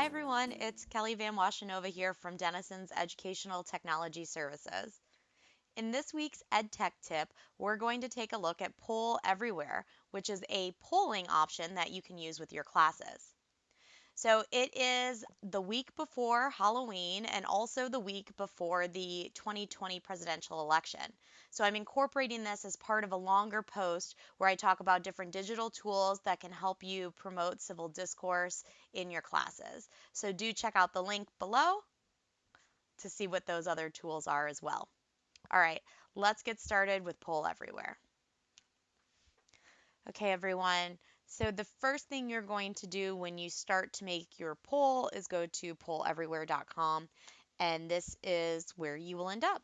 Hi everyone, it's Kelly Van Washenova here from Denison's Educational Technology Services. In this week's EdTech tip, we're going to take a look at Poll Everywhere, which is a polling option that you can use with your classes. So it is the week before Halloween and also the week before the 2020 presidential election. So I'm incorporating this as part of a longer post where I talk about different digital tools that can help you promote civil discourse in your classes. So do check out the link below to see what those other tools are as well. All right, let's get started with Poll Everywhere. Okay, everyone. So the first thing you're going to do when you start to make your poll is go to polleverywhere.com and this is where you will end up.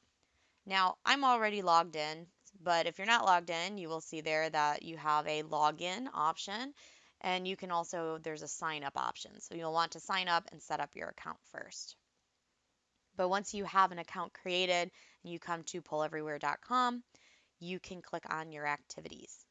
Now, I'm already logged in, but if you're not logged in, you will see there that you have a login option and you can also, there's a sign up option. So you'll want to sign up and set up your account first. But once you have an account created and you come to polleverywhere.com, you can click on your activities.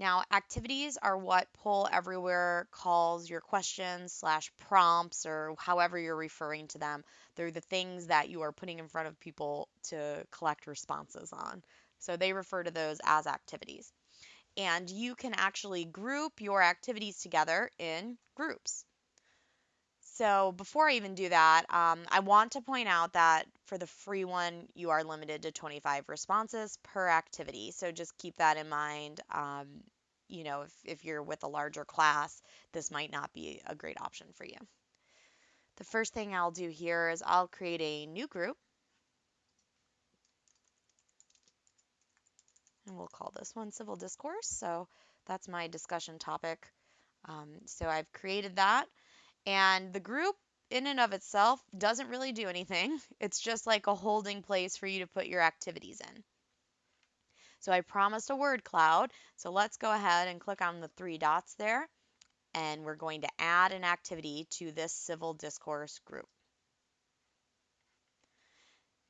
Now, activities are what Poll Everywhere calls your questions slash prompts or however you're referring to them. They're the things that you are putting in front of people to collect responses on. So they refer to those as activities. And you can actually group your activities together in groups. So before I even do that, um, I want to point out that for the free one, you are limited to 25 responses per activity. So just keep that in mind. Um, you know, if, if you're with a larger class, this might not be a great option for you. The first thing I'll do here is I'll create a new group. And we'll call this one Civil Discourse. So that's my discussion topic. Um, so I've created that. And the group in and of itself doesn't really do anything. It's just like a holding place for you to put your activities in. So I promised a word cloud. So let's go ahead and click on the three dots there. And we're going to add an activity to this civil discourse group.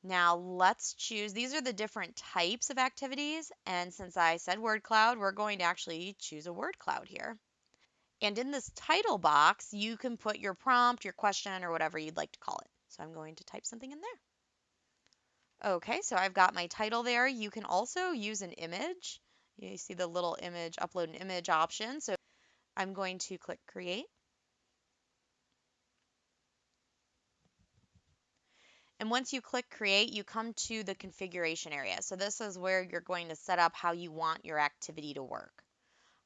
Now let's choose, these are the different types of activities. And since I said word cloud, we're going to actually choose a word cloud here. And in this title box, you can put your prompt, your question, or whatever you'd like to call it. So I'm going to type something in there. Okay, so I've got my title there. You can also use an image. You see the little image, upload an image option. So I'm going to click create. And once you click create, you come to the configuration area. So this is where you're going to set up how you want your activity to work.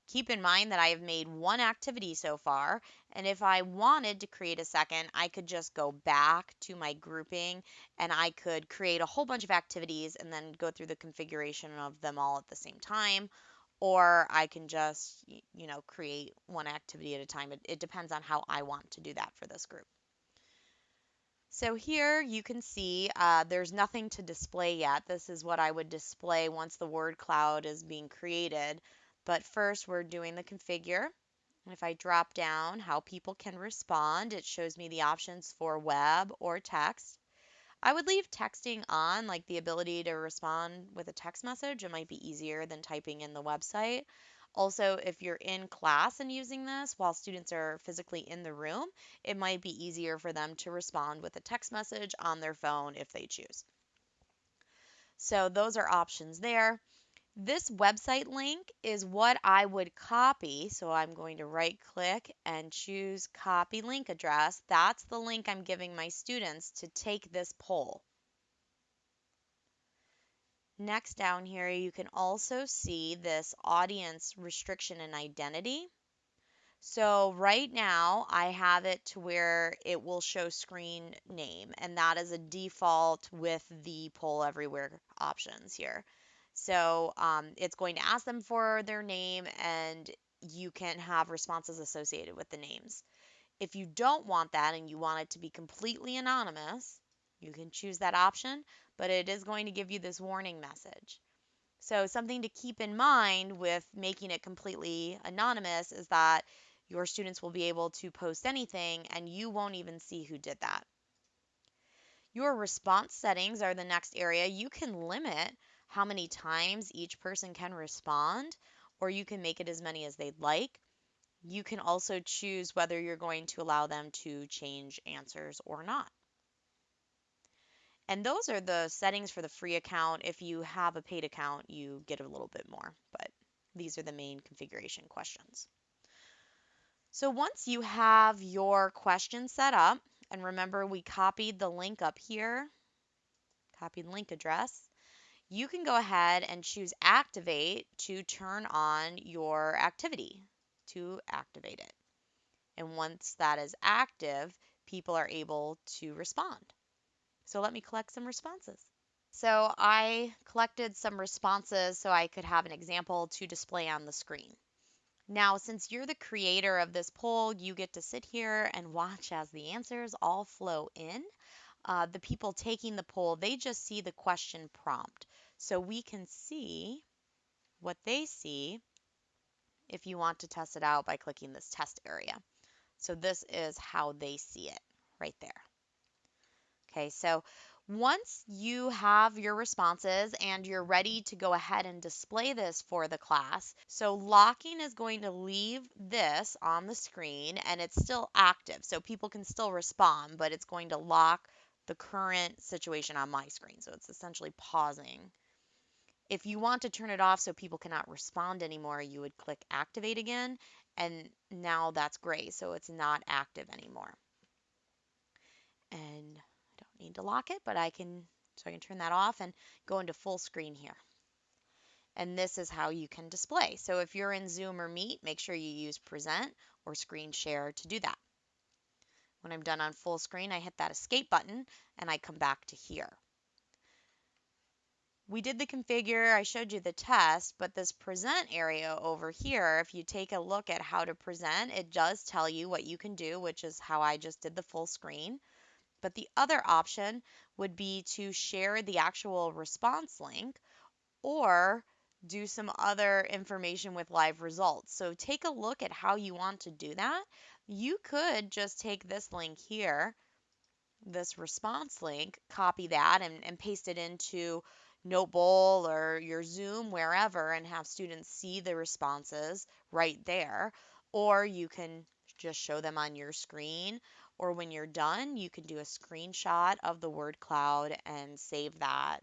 Keep in mind that I have made one activity so far, and if I wanted to create a second, I could just go back to my grouping and I could create a whole bunch of activities and then go through the configuration of them all at the same time. Or I can just, you know, create one activity at a time. It, it depends on how I want to do that for this group. So here you can see uh, there's nothing to display yet. This is what I would display once the word cloud is being created. But first we're doing the configure. And if I drop down how people can respond, it shows me the options for web or text. I would leave texting on, like the ability to respond with a text message. It might be easier than typing in the website. Also, if you're in class and using this while students are physically in the room, it might be easier for them to respond with a text message on their phone if they choose. So those are options there. This website link is what I would copy. So I'm going to right click and choose copy link address. That's the link I'm giving my students to take this poll. Next down here, you can also see this audience restriction and identity. So right now I have it to where it will show screen name and that is a default with the poll everywhere options here. So um, it's going to ask them for their name and you can have responses associated with the names. If you don't want that and you want it to be completely anonymous, you can choose that option, but it is going to give you this warning message. So something to keep in mind with making it completely anonymous is that your students will be able to post anything and you won't even see who did that. Your response settings are the next area. You can limit how many times each person can respond, or you can make it as many as they'd like. You can also choose whether you're going to allow them to change answers or not. And those are the settings for the free account. If you have a paid account, you get a little bit more, but these are the main configuration questions. So once you have your question set up, and remember we copied the link up here, copied link address, you can go ahead and choose activate to turn on your activity to activate it. And once that is active, people are able to respond. So let me collect some responses. So I collected some responses so I could have an example to display on the screen. Now, since you're the creator of this poll, you get to sit here and watch as the answers all flow in. Uh, the people taking the poll, they just see the question prompt. So we can see what they see if you want to test it out by clicking this test area. So this is how they see it right there. Okay, so once you have your responses and you're ready to go ahead and display this for the class, so locking is going to leave this on the screen and it's still active. So people can still respond, but it's going to lock the current situation on my screen. So it's essentially pausing. If you want to turn it off so people cannot respond anymore, you would click activate again and now that's gray. So it's not active anymore. And I don't need to lock it, but I can, so I can turn that off and go into full screen here. And this is how you can display. So if you're in Zoom or Meet, make sure you use present or screen share to do that. When I'm done on full screen, I hit that escape button and I come back to here. We did the configure, I showed you the test, but this present area over here, if you take a look at how to present, it does tell you what you can do, which is how I just did the full screen. But the other option would be to share the actual response link or do some other information with live results. So take a look at how you want to do that. You could just take this link here, this response link, copy that and, and paste it into Notebowl or your Zoom, wherever, and have students see the responses right there. Or you can just show them on your screen or when you're done, you can do a screenshot of the word cloud and save that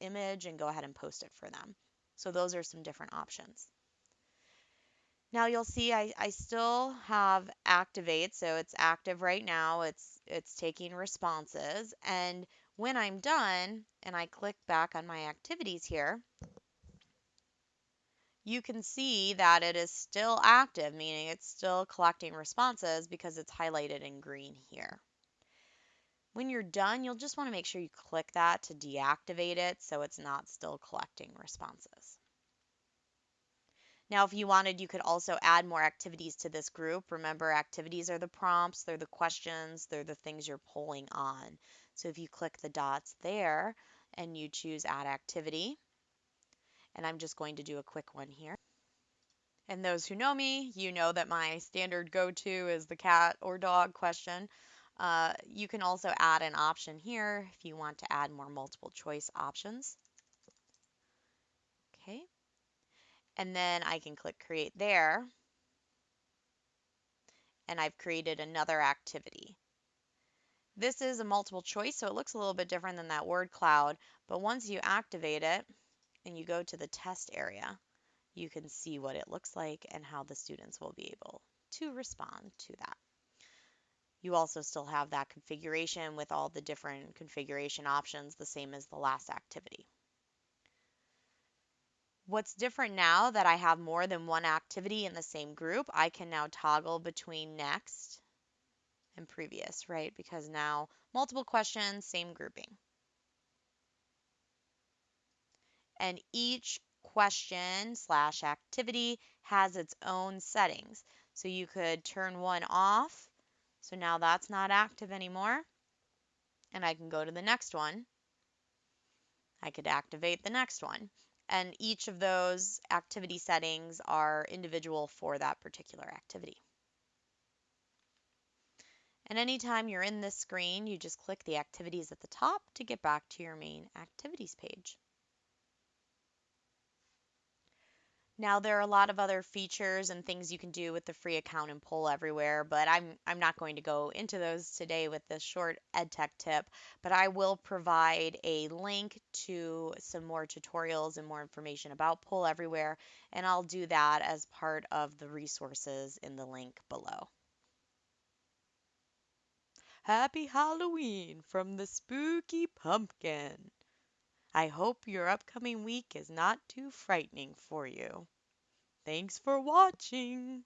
image and go ahead and post it for them. So those are some different options. Now you'll see I, I still have activate, so it's active right now. It's it's taking responses. And when I'm done and I click back on my activities here, you can see that it is still active, meaning it's still collecting responses because it's highlighted in green here. When you're done, you'll just want to make sure you click that to deactivate it so it's not still collecting responses. Now, if you wanted, you could also add more activities to this group. Remember, activities are the prompts, they're the questions, they're the things you're polling on. So if you click the dots there and you choose add activity, and I'm just going to do a quick one here. And those who know me, you know that my standard go-to is the cat or dog question. Uh, you can also add an option here if you want to add more multiple choice options. Okay. And then I can click create there. And I've created another activity. This is a multiple choice, so it looks a little bit different than that word cloud. But once you activate it, and you go to the test area, you can see what it looks like and how the students will be able to respond to that. You also still have that configuration with all the different configuration options, the same as the last activity. What's different now that I have more than one activity in the same group, I can now toggle between next and previous, right? Because now multiple questions, same grouping. and each question slash activity has its own settings. So you could turn one off. So now that's not active anymore. And I can go to the next one. I could activate the next one. And each of those activity settings are individual for that particular activity. And anytime you're in this screen, you just click the activities at the top to get back to your main activities page. Now there are a lot of other features and things you can do with the free account in Poll Everywhere, but I'm I'm not going to go into those today with this short EdTech tip, but I will provide a link to some more tutorials and more information about Poll Everywhere, and I'll do that as part of the resources in the link below. Happy Halloween from the Spooky Pumpkin. I hope your upcoming week is not too frightening for you. Thanks for watching.